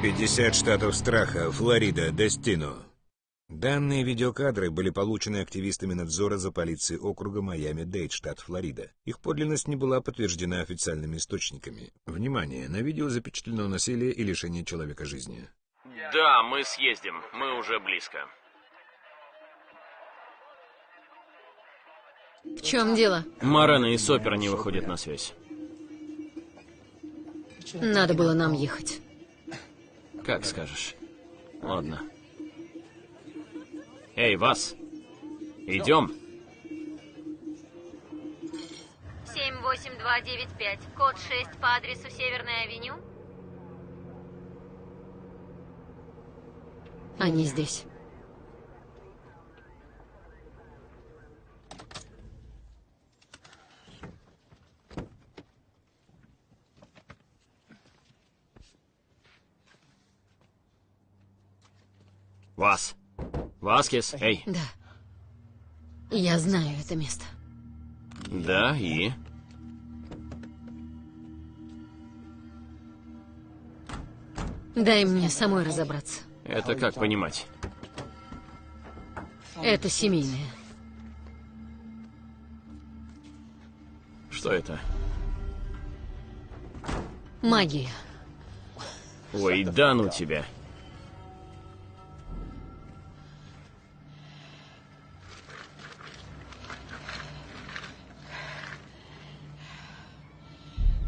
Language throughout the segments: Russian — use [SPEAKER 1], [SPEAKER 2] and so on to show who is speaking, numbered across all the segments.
[SPEAKER 1] 50 штатов страха, Флорида, Дестино. Данные видеокадры были получены активистами надзора за полицией округа Майами-Дейт, штат Флорида. Их подлинность не была подтверждена официальными источниками. Внимание, на видео запечатлено насилие и лишение человека жизни.
[SPEAKER 2] Да, мы съездим. Мы уже близко.
[SPEAKER 3] В чем дело?
[SPEAKER 2] Марена и Сопер не выходят на связь.
[SPEAKER 3] Надо было нам ехать.
[SPEAKER 2] Как скажешь. Ладно. Эй, вас! Идем.
[SPEAKER 4] 78295, код 6 по адресу Северная авеню.
[SPEAKER 3] Они здесь.
[SPEAKER 2] Вас. Васкес, эй.
[SPEAKER 3] Да. Я знаю это место.
[SPEAKER 2] Да, и?
[SPEAKER 3] Дай мне самой разобраться.
[SPEAKER 2] Это как понимать?
[SPEAKER 3] Это семейное.
[SPEAKER 2] Что это?
[SPEAKER 3] Магия.
[SPEAKER 2] Ой, да ну тебя.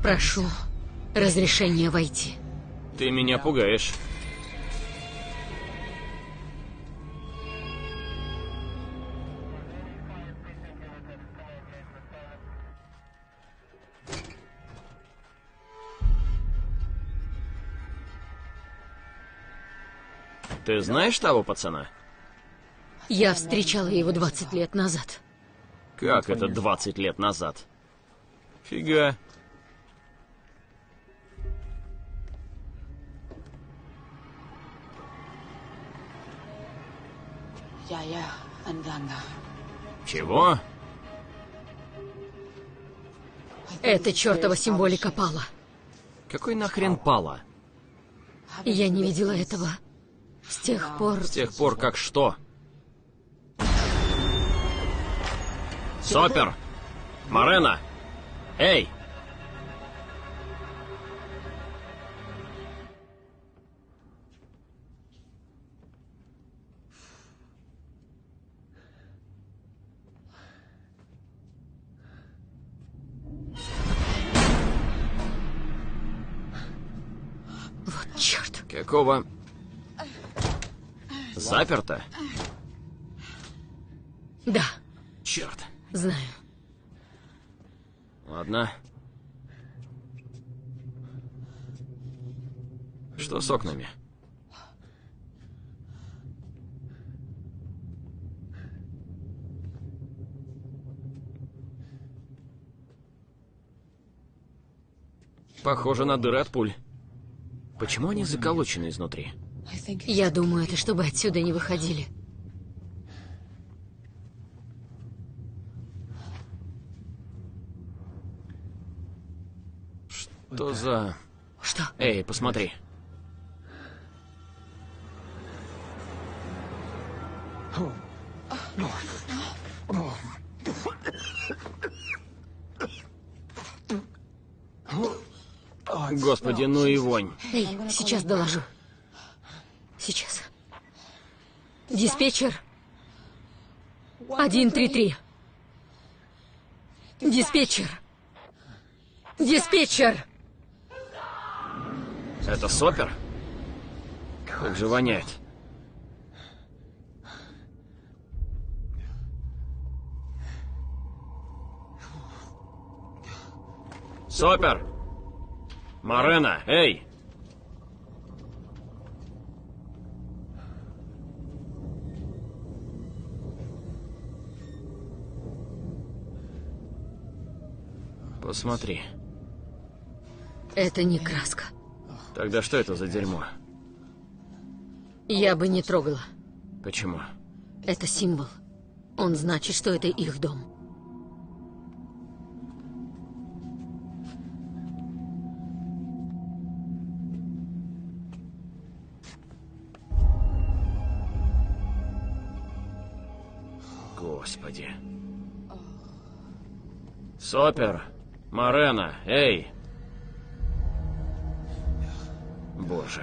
[SPEAKER 3] Прошу разрешения войти.
[SPEAKER 2] Ты меня пугаешь. Ты знаешь того пацана?
[SPEAKER 3] Я встречала его 20 лет назад.
[SPEAKER 2] Как это 20 лет назад? Фига. Чего?
[SPEAKER 3] Это чертова символика пала.
[SPEAKER 2] Какой нахрен пала?
[SPEAKER 3] Я не видела этого с тех пор...
[SPEAKER 2] С тех пор как что? Сопер! Марена! Эй!
[SPEAKER 3] Вот черт.
[SPEAKER 2] Какого... Заперто?
[SPEAKER 3] Да,
[SPEAKER 2] Черт.
[SPEAKER 3] знаю.
[SPEAKER 2] Ладно. Что с окнами? Похоже на дыры от пуль. Почему они заколочены изнутри?
[SPEAKER 3] Я думаю, это чтобы отсюда не выходили.
[SPEAKER 2] Что за...
[SPEAKER 3] Что?
[SPEAKER 2] Эй, посмотри. Господи, ну и вонь.
[SPEAKER 3] Эй, сейчас доложу. Сейчас. Диспетчер. 133. Диспетчер. Диспетчер.
[SPEAKER 2] Это сопер? Как же воняет. Сопер! Марена, эй! Посмотри.
[SPEAKER 3] Это не краска.
[SPEAKER 2] Тогда что это за дерьмо?
[SPEAKER 3] Я бы не трогала.
[SPEAKER 2] Почему?
[SPEAKER 3] Это символ. Он значит, что это их дом.
[SPEAKER 2] Господи. Сопер! Марена! Эй! Боже.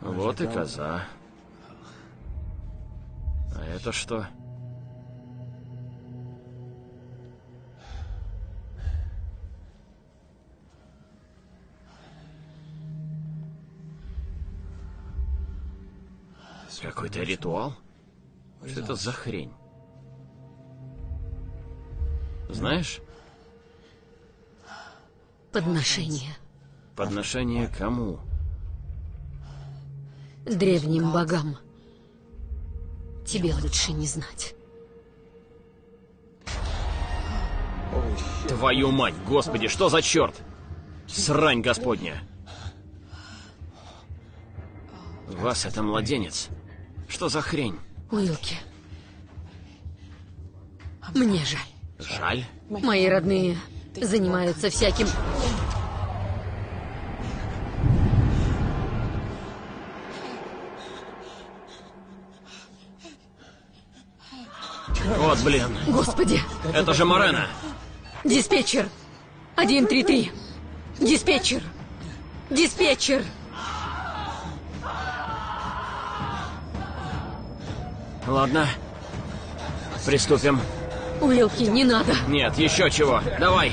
[SPEAKER 2] Вот и коза. А это что? Какой-то ритуал? Что это за хрень? Знаешь,
[SPEAKER 3] Подношение.
[SPEAKER 2] подношение кому?
[SPEAKER 3] Древним богам. Тебе лучше не знать.
[SPEAKER 2] Твою мать, господи, что за черт? Срань господня. Вас это младенец. Что за хрень?
[SPEAKER 3] Уилки. Мне жаль.
[SPEAKER 2] Жаль?
[SPEAKER 3] Мои родные занимаются всяким...
[SPEAKER 2] Вот, блин.
[SPEAKER 3] Господи!
[SPEAKER 2] Это же Морена.
[SPEAKER 3] Диспетчер! 133! Диспетчер! Диспетчер!
[SPEAKER 2] Ладно. Приступим.
[SPEAKER 3] Уилки, не надо!
[SPEAKER 2] Нет, еще чего. Давай.